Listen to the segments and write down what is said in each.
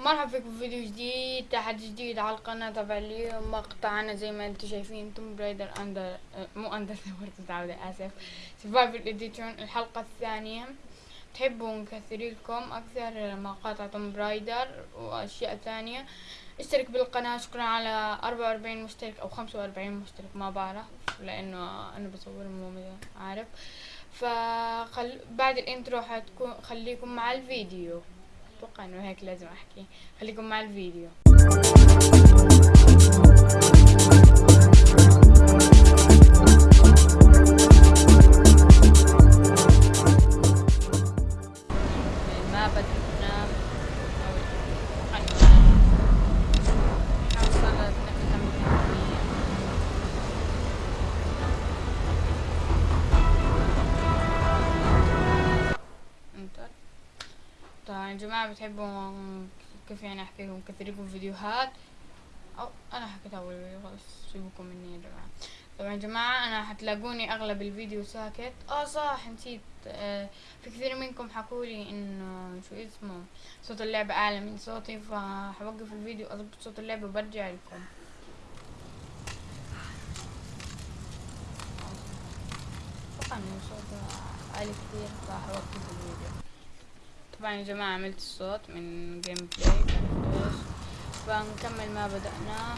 مرحبا فيكم في فيديو جديد تحدي جديد على القناة. تبع اليوم مقطعنا زي ما أنتم شايفين توم برايدر اندر مو اندر متعودة اسف سرفايفل اديشن الحلقة الثانية. تحبوا نكثر لكم أكثر مقاطع توم برايدر وأشياء ثانية. اشترك بالقناة شكرا على أربعة وأربعين مشترك أو خمسة وأربعين مشترك ما بعرف لأنه أنا بصور مو عارف. فخل بعد الإنترو حتكون خليكم مع الفيديو. أتوقع إنه هيك لازم أحكي. خليكم مع الفيديو. كيف يعني احكي لكم كثير لكم فيديوهات أو أنا حكيت أول فيديو خلص سيبكم مني يا جماعة. طبعا يا جماعة أنا حتلاقوني أغلب الفيديو ساكت. آه صح نسيت. آه في كثير منكم حكولي إنه شو اسمه صوت اللعبة أعلى من صوتي فحوقف الفيديو أضبط صوت اللعبة وبرجع لكم. إنه صوته عالي كثير فحوقف الفيديو. طبعا يا جماعة عملت الصوت من جيم بلاي فنكمل ما بدأناه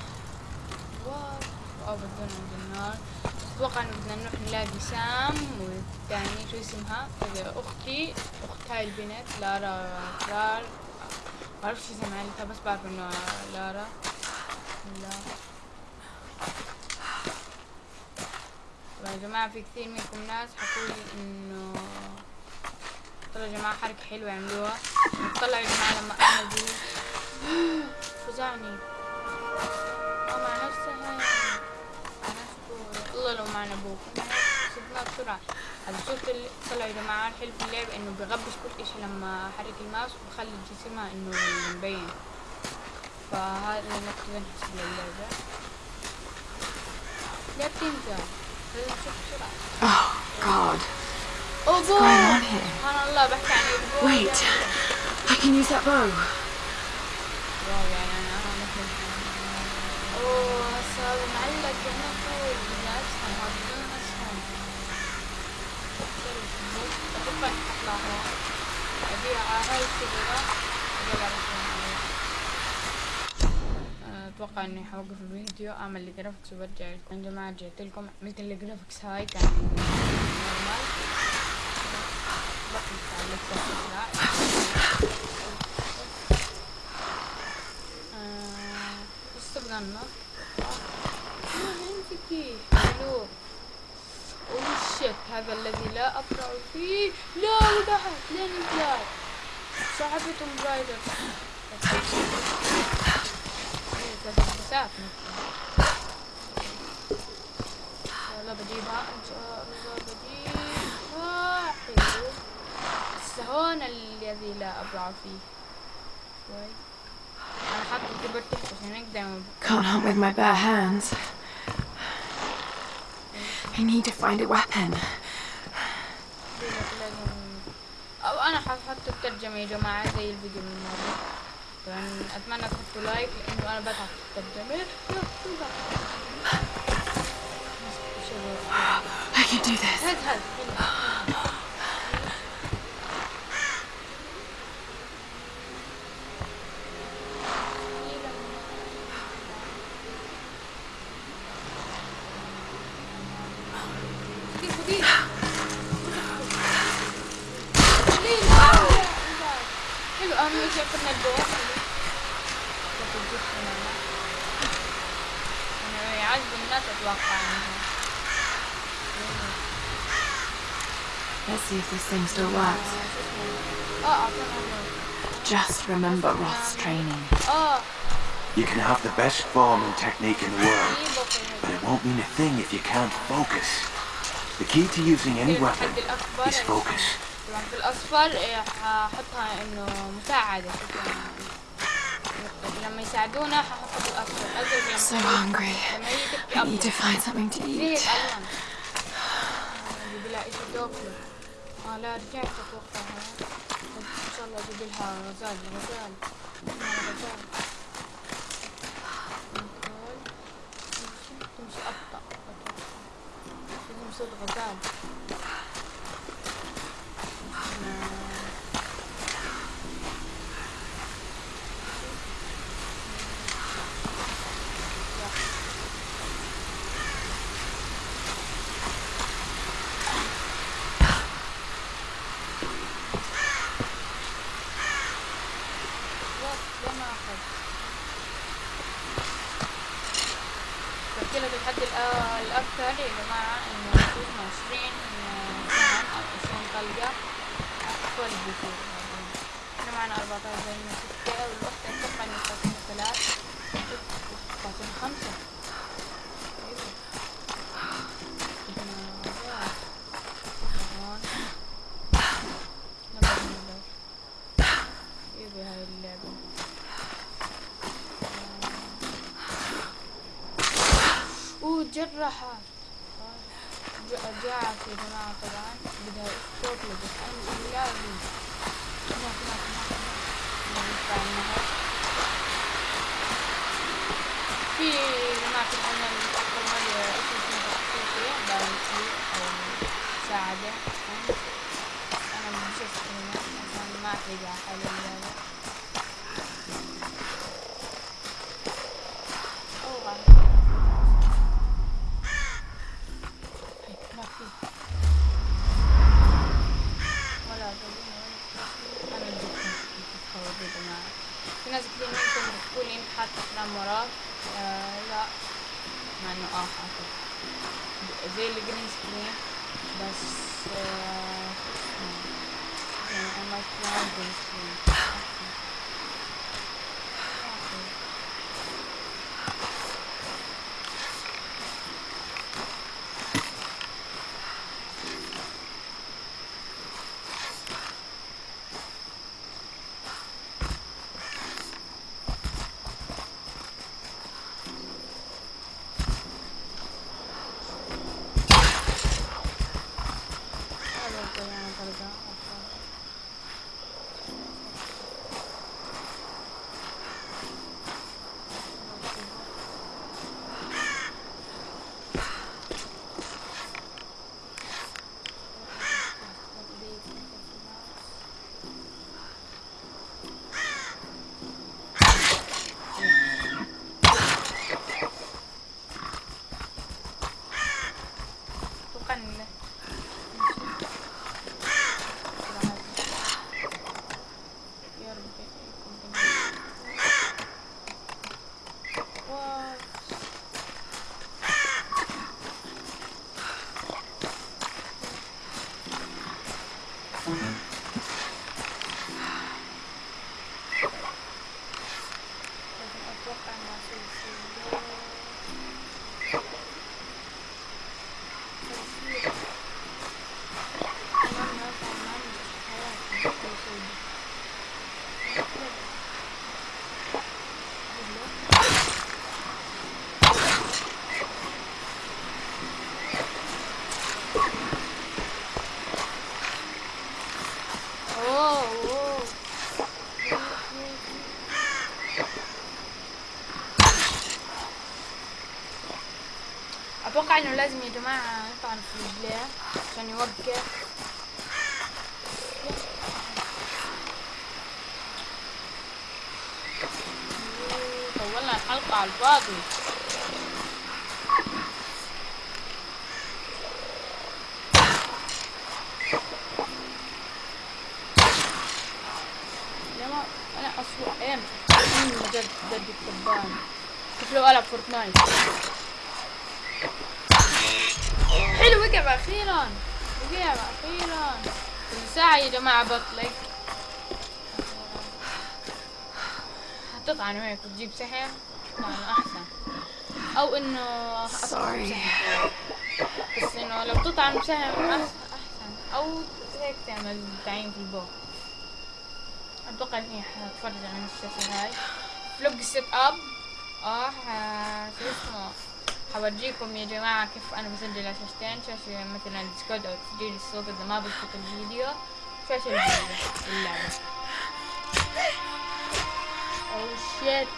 واو بدون عند النار. أتوقع إنه بدنا نروح نلاقي سام والثاني شو اسمها؟ أختي أخت هاي البنت لارا كرار ما بعرف شو اسم عيلتها بس بعرف إنه لارا. لا. طبعا يا جماعة في كثير منكم ناس حكولي إنه طلعوا يا جماعة حركة حلوة عملوها طلعوا يا جماعة لما أنا دي فزعني. مع نفسها الله لو معنا أبوك شفناه بسرعة. هذا شفت اللي طلعوا يا جماعة الحلو في اللعبة إنه بغبش كل إشي لما احرك الماوس وبخلي جسمها إنه مبين. فهذا نقطة نحسب للعبة لا بتنزل لازم نشوف بسرعة. Oh. What's going on here? Wait, I can use that bow. أتوقع إني حوقف الفيديو أعمل الجرافيكس وبرجع يا جماعة جيت لكم. عملت الجرافكس هاي كان نورمال استبدلنا هذا الذي لا ابرع فيه لا وضحت لينينجراد صاحبة توم رايدر لا بجيبها ان شاء الله بس هون الذي لا ابرع فيه شوي أنا حاطة الكيبورد تحت عشان دايما Can't hunt with my bare hands. I need to find a weapon. أو أنا ححط الترجمة يا جماعة زي الفيديو من طبعا أتمنى تحطوا لايك لأنه أنا بتعب في الترجمة. I can do this. see if this thing still works. اه اعطونا Just remember Roth's training. اه You can have the best form and technique in the world, في but بطل it won't mean a thing if you can't focus. The key to using any weapon الحد الاكبر is focus. طبعا في الاصفر إيه، ححطها انه مساعدة شكراً. لما يساعدونا ححطها بالاصفر ازرق لما So hungry. لما هي تبكي I need to ابيض find something to زي eat. آه لا رجعت أتوقع. إن شاء الله أجيب لها غزال غزال غزال كنترول تمشي أبطأ أتوقع. لازم صوت غزال جرحة جاعت يا جماعة طبعا. بدها تطلب الحين لازم هناك هناك هناك في هناك الحين الأفضل ما اسمه تخطيطي بارنسي أو مساعدة أنا مش هنا ما أحرق على في ناس كتير منكم بتقول لي أنت حاطة أفلام وراك. آه لا. مع إنه آه حاطط زي الجرين سكرين بس آه يعني أنا ما جرين سكرين لازم يا جماعة يطعن في رجليه عشان يوقف طولنا الحلقة على الفاضي. أنا اصوح أيام. جد جد الكبان شوف لو ألعب فورتنايت. كل ساعة يا جماعة بطلق تطعن هيك وتجيب سحر؟ طبعا أحسن. أو إنه. بسحر. بس إنه لو تطعن أح- أحسن. أو هيك تعمل تعيين في البو أتوقع إني حتفرج عن الشاشة هاي. فلوج سيت اب آه شو اسمه؟ حورجيكم يا جماعة كيف أنا بسجل على شاشتين شاشة مثلا ديسكورد أو تسجيل الصوت إذا ما بزبط الفيديو شاشة اللعبة. Oh شيت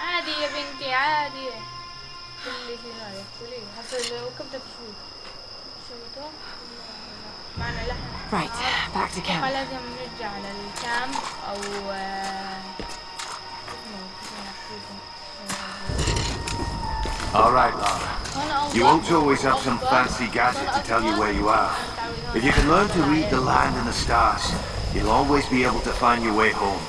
عادي يا بنتي عادي. كل شيء هذا كلي هسه لو شوي شو لحم Right, back to اتوقع camp. لازم نرجع للكامب او آه، اسمه اسمه All right, Lara. هنا You won't always have some fancy gadget to tell you where you are. If you can learn to read the land and the stars, you'll always be able to find your way home.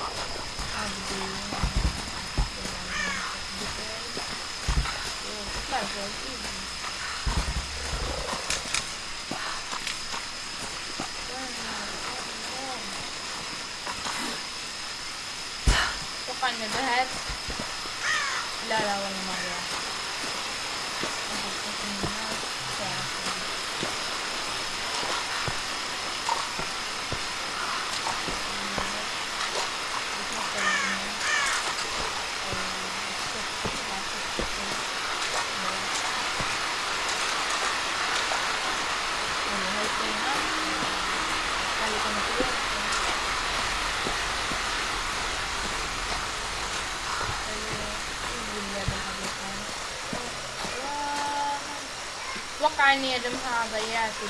find the head. La la, bueno. yerim ha da yersin.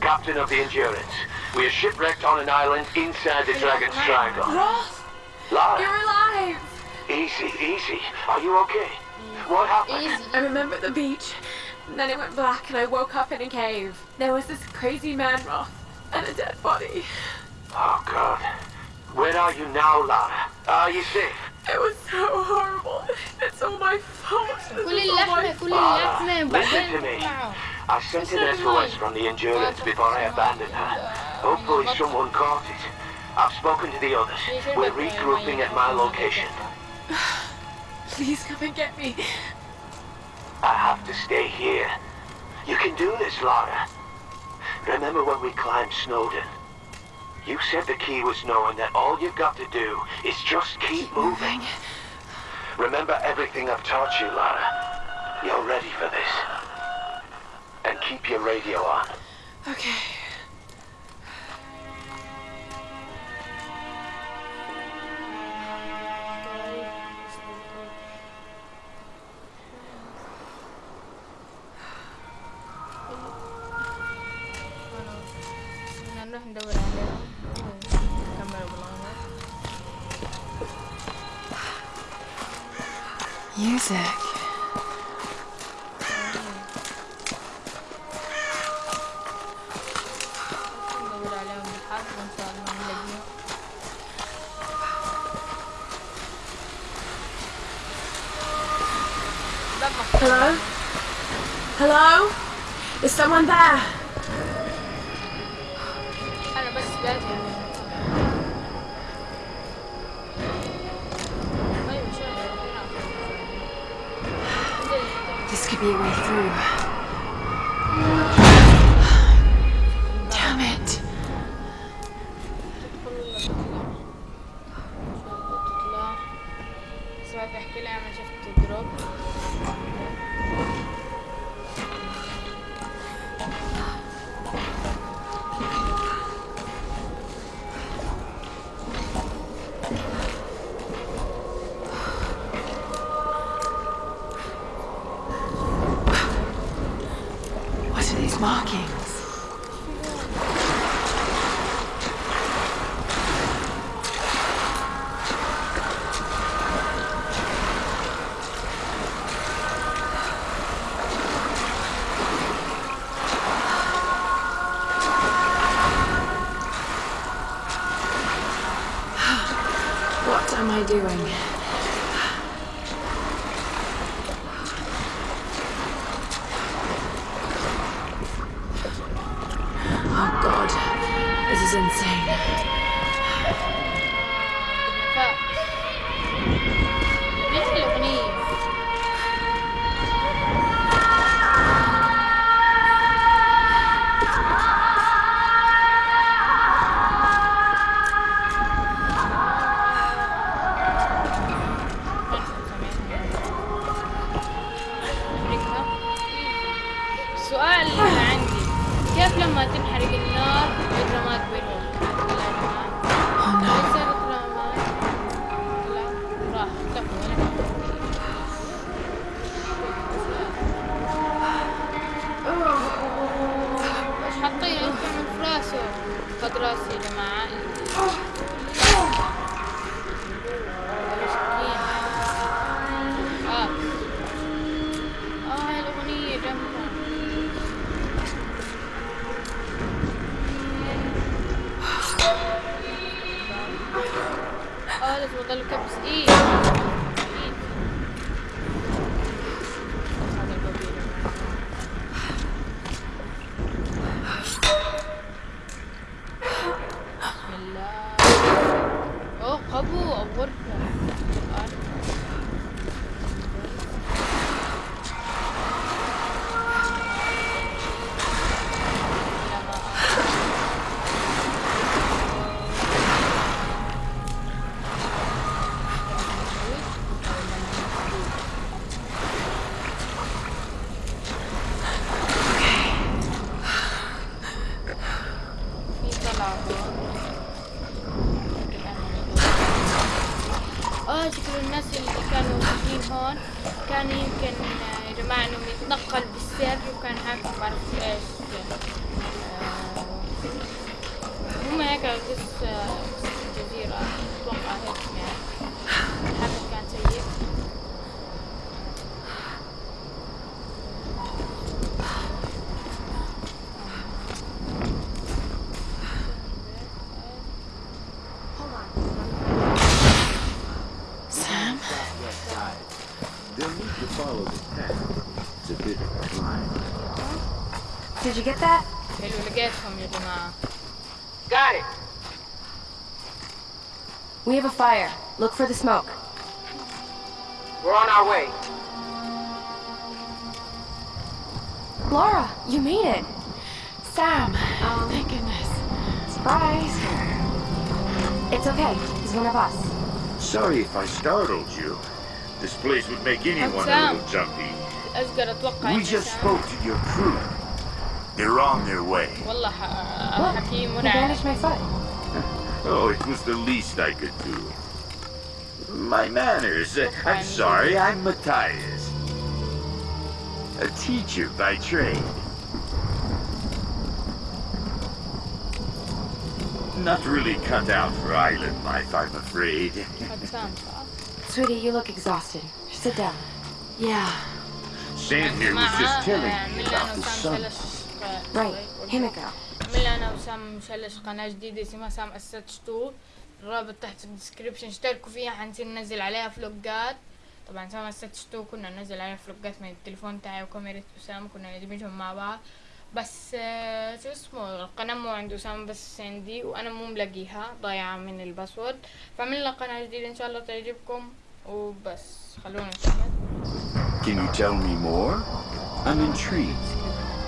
Captain of the Endurance. We are shipwrecked on an island inside the Dragon's Triangle. Roth, Lara! You're alive! Easy, easy. Are you okay? What happened? Easy. I remember the beach. And then it went black and I woke up in a cave. There was this crazy man, Roth, and a dead body. Oh, God. Where are you now, Lara? Are you safe? It was so horrible. It's all my fault. This كل is all my اللحمة كل Lara, اللحمة listen to بعدين me. معه I sent an SOS from the Endurance before I abandoned her. Hopefully someone caught it. I've spoken to the others. We're regrouping at my location. Please come and get me. I have to stay here. You can do this, Lara. Remember when we climbed Snowden? You said the key was knowing that all you've got to do is just keep moving. Remember everything I've taught you, Lara. You're ready for this. And keep your radio on. Okay. This could be a way through. Insane. You'll need to follow the path. It's a bit of Did you get that? Got it. We have a fire. Look for the smoke. We're on our way. Lara, you made it. Sam, Oh, thank goodness. Surprise. It's okay. He's one of us. Sorry if I startled you. This place would make anyone a Sam. little jumpy. أقدر أتوقع We إن just سام- spoke to your crew. They're on their way. والله ح- حكي He مرعب bandaged my foot. Oh, it was the least I could do. My manners. Uh, I'm sorry, I'm Matthias. A teacher by trade. Not really cut out for island life, I'm afraid. Sweetie, you look exhausted. Sit down. Yeah. Sam here was just telling آه، me about أنا the sun. Right. Himiko. من أنا وسام مشلش قناة جديدة اسمها سام أسات شطوط الرابط تحت الديسكريبشن اشتركوا فيها حنصير ننزل عليها فلوجات طبعا سام أسات شطوط كنا ننزل عليها فلوجات من التليفون تاعي وكاميرا أسامة كنا ندمجهم مع بعض بس آه، شو اسمه القناة مو عند أسامة بس عندي وأنا مو ملاقيها ضايعة من الباسورد فعملنا قناة جديدة إن شاء الله تعجبكم وبس خلونا نكمل Can you tell me more? I'm intrigued.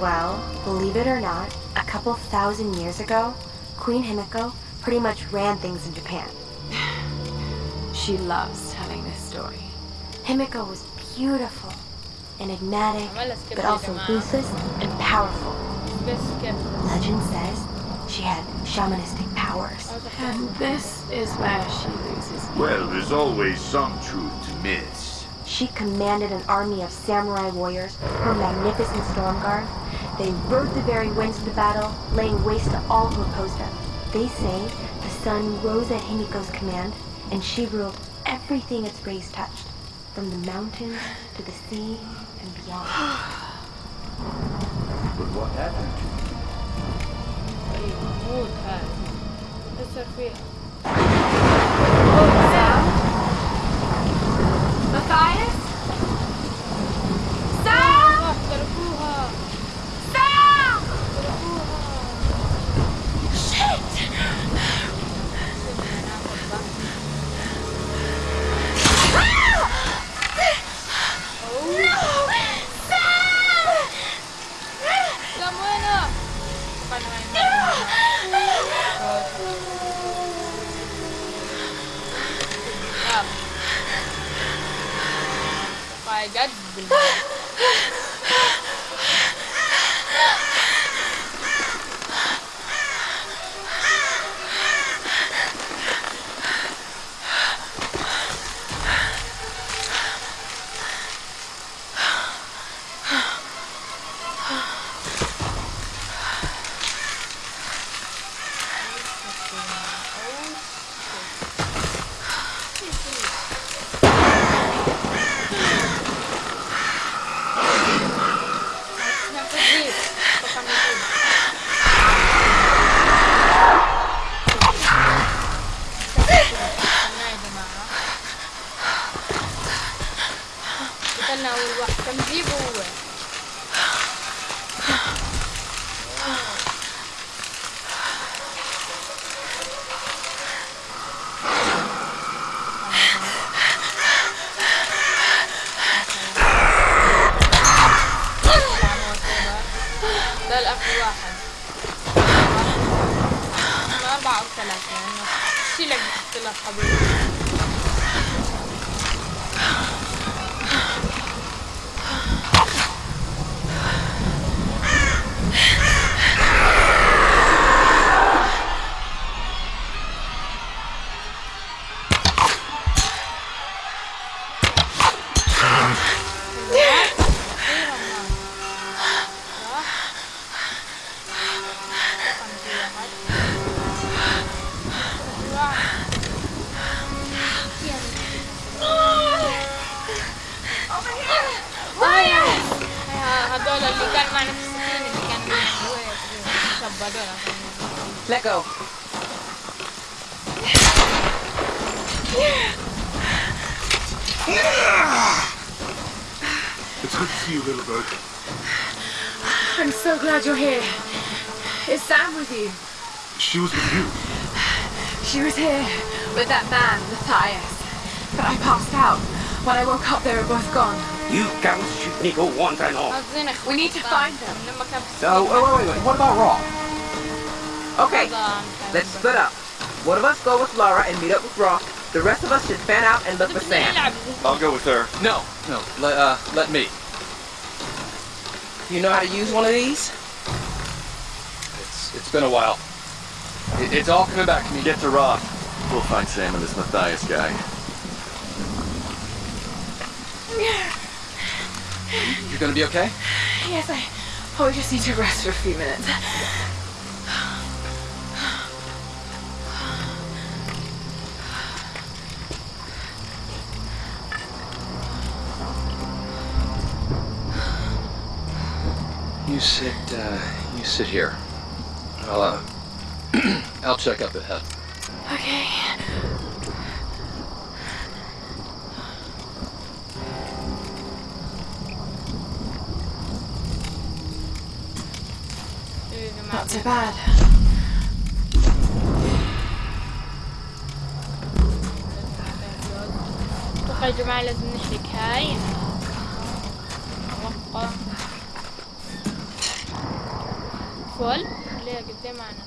Well, believe it or not, a couple thousand years ago, Queen Himiko pretty much ran things in Japan. She loves telling this story. Himiko was beautiful, enigmatic, عملها سكيب but يا also جماعة ruthless and powerful. بس سكيب Legend says she had shamanistic powers. And this is where she loses. well, there's always some truth to myths. She commanded an army of samurai warriors, her magnificent storm guard. They rode the very winds of the battle, laying waste to all who opposed them. They say the sun rose at Himiko's command, and she ruled everything its rays touched, from the mountains to the sea and beyond. but what happened to you? Hey. Let go. It's good to see you, little bird. I'm so glad you're here. Is Sam with you? She was with you. She was here with that man, Matthias. But I passed out. When I woke up, they were both gone. You cowards people. We need to find them. So, wait, wait, wait, what about Roth? Okay, let's split up. One of us go with Lara and meet up with Roth. The rest of us should fan out and look for Sam. I'll go with her. No, no, let, uh, let me. You know how to use one of these? It's, it's been a while. It, it's all coming back to me. Get to Roth. We'll find Sam and this Matthias guy. Yeah. You're gonna be okay? Yes, I probably just need to rest for a few minutes. You sit, uh, you sit here. I'll, uh, I'll check up ahead. Okay. تبعلها أتوقع طيب يا جماعة لازم نحرق هاي. فول ليه قدام معنا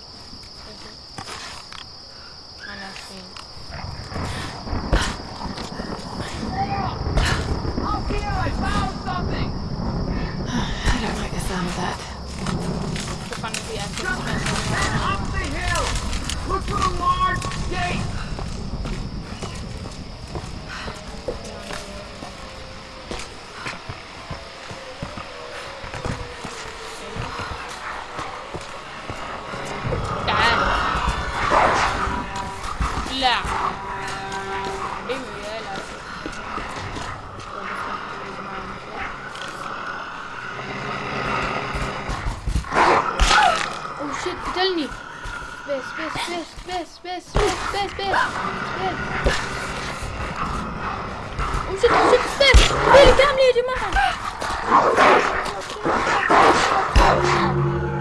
قتلني بس بس بس بس بس بس بس بس اوه شيت شيت ستيف ليلي كاملة يا جماعة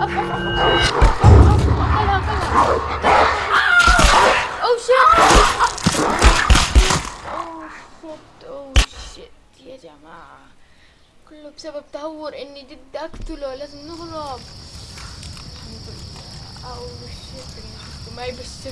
أف اوه شيت اوه شيت اوه شيت يا جماعة كله بسبب تهور اني جد اقتله لازم نهرب Oh, shit. Voor mij best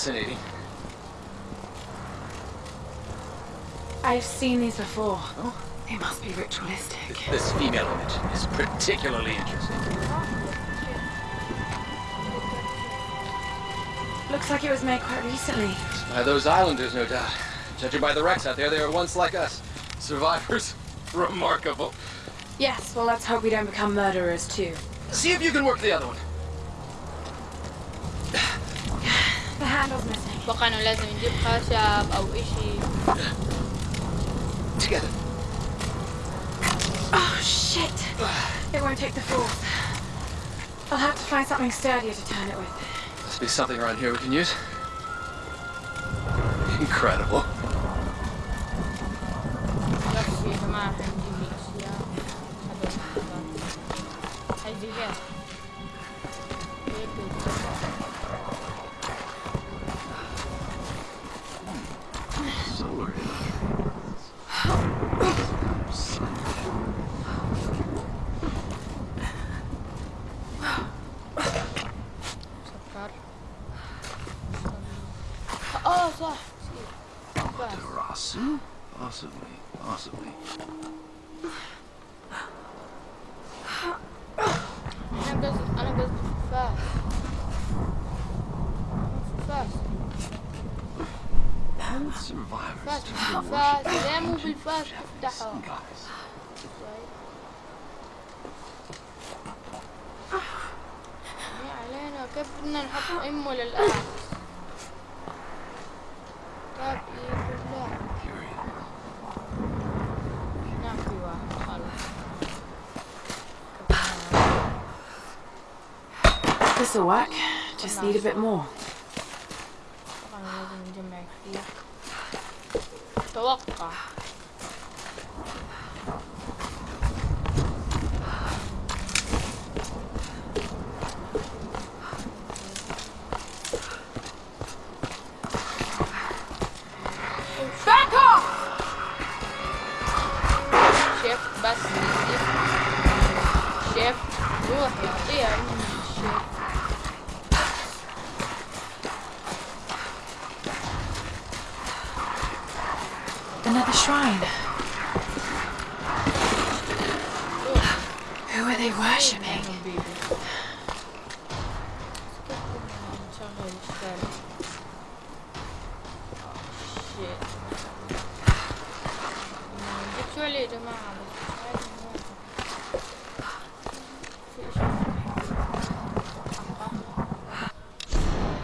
fascinating. I've seen these before. They must be ritualistic. This female image is particularly interesting. Looks like it was made quite recently. By those islanders, no doubt. Judging by the wrecks out there, they were once like us. Survivors. Remarkable. Yes, well, let's hope we don't become murderers too. See if you can work the other one. The handle's missing. اتوقع انه لازم نجيب خشب او اشي Together. Oh, shit! It won't take the force. I'll have to find something sturdier to turn it with. Must be something around here we can use. Incredible. بس work. Just need a bit more. طبعا لازم نجمع كثير توقع Back off! شيف بس شيف شيف روح يعطيها shrine. Who are they worshipping?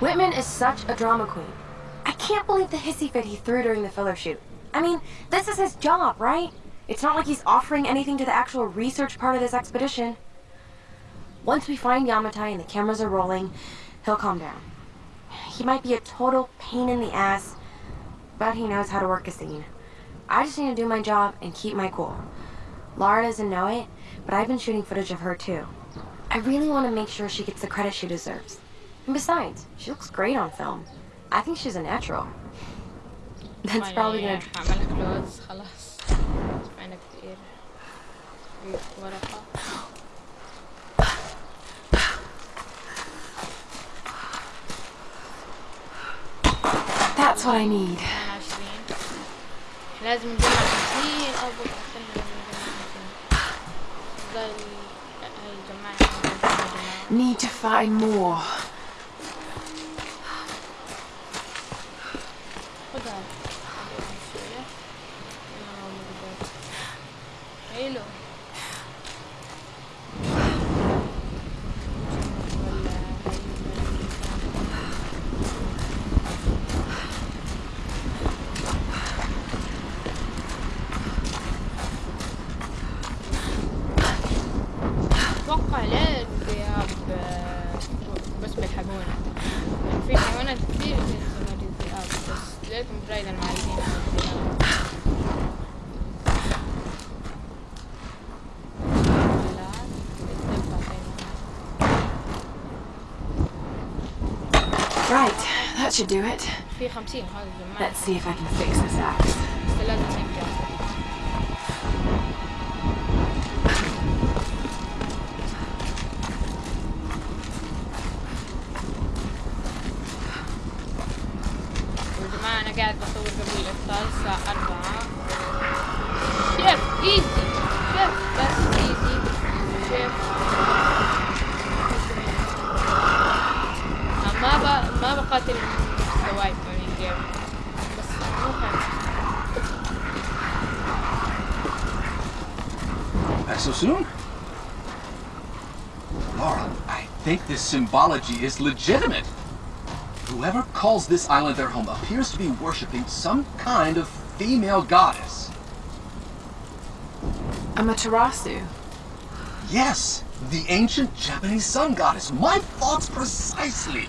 Whitman is such a drama queen. I can't believe the hissy fit he threw during the fellow shoot. I mean, this is his job, right? It's not like he's offering anything to the actual research part of this expedition. Once we find Yamatai and the cameras are rolling, he'll calm down. He might be a total pain in the ass, but he knows how to work a scene. I just need to do my job and keep my cool. Lara doesn't know it, but I've been shooting footage of her too. I really want to make sure she gets the credit she deserves. And besides, she looks great on film. I think she's a natural. That's probably gonna. هعملها كلوز خلاص سمعنا كثير في ورقة That's what I need. 28 لازم نجمع 50 أول استنى لازم نجمع 50 ضل هاي جمعنا Need to find more. Hello. That should do it. Let's see if I can fix this axe. symbology is legitimate. Whoever calls this island their home appears to be worshipping some kind of female goddess. Amaterasu. Yes, the ancient Japanese sun goddess. My thoughts precisely.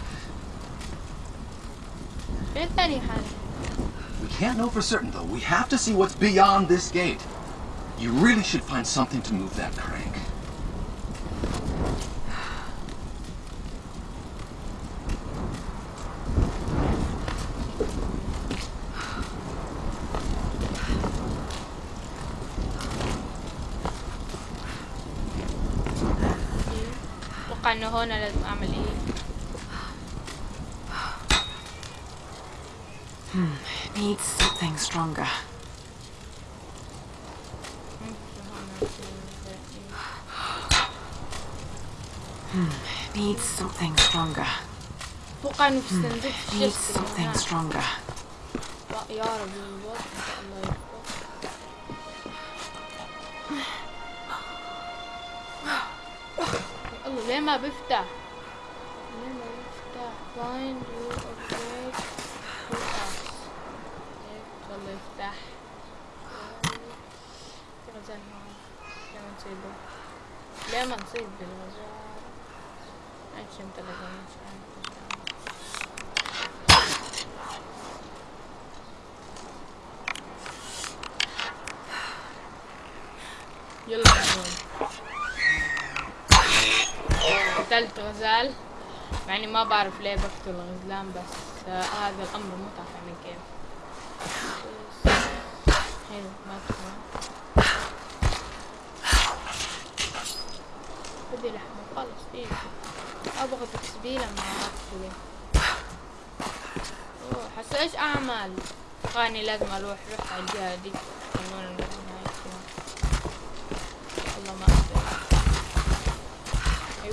We can't know for certain, though. We have to see what's beyond this gate. You really should find something to move that crank. panahon na nagkamali. Ah, hmm, it needs something stronger. Hmm, it needs something stronger. What kind of hmm, needs something stronger. What, لما بفتح. لما بفتح find you upgrade يلا يفتح غزال لما نصيبه لما نصيب بالغزال اكشن تلقى مش عارف يلا. قتلت غزال مع إني ما بعرف ليه بقتل غزلان بس آه هذا الأمر متعب يعني كيف حلو ما بدي لحمة خلص ايزي أبغى تكسبيلة مع اقتله حس إيش أعمل؟ خاني لازم أروح روح على الجهة دي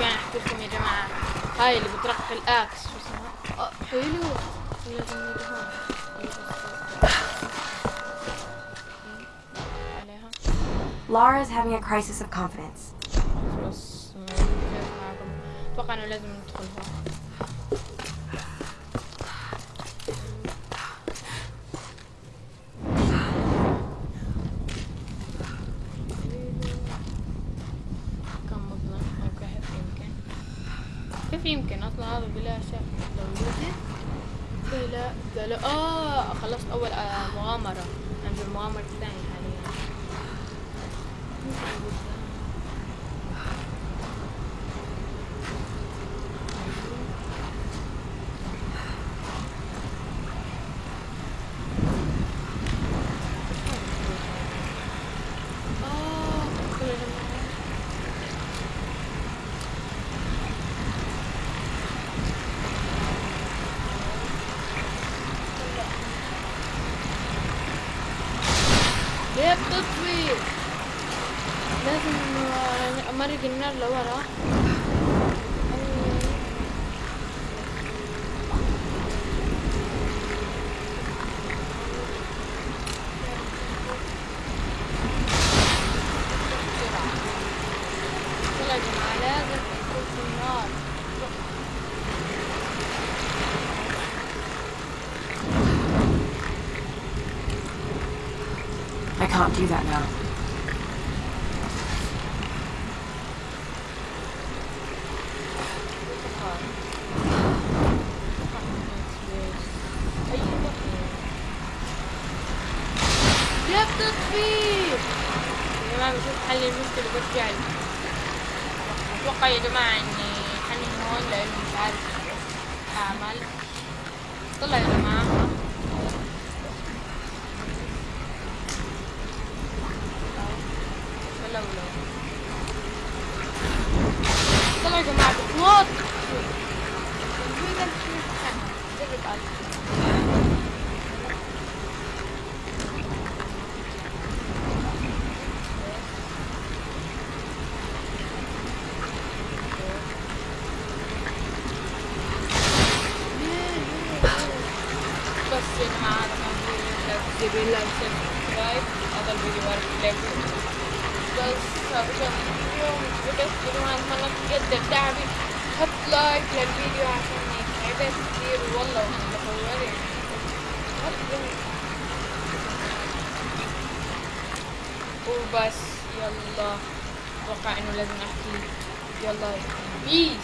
نرجع نحكي لكم يا جماعة هاي اللي بترقي الاكس شو اسمها آه، حلو لازم نيجي هون عليها Lara is having a crisis of confidence. بس ما معكم أتوقع انه لازم ندخل هون له آه خلصت أول آه، مغامرة عند المغامره الثانية ليه بتطفي؟ لازم آه، امرق النار لورا Thank you. يلا بيس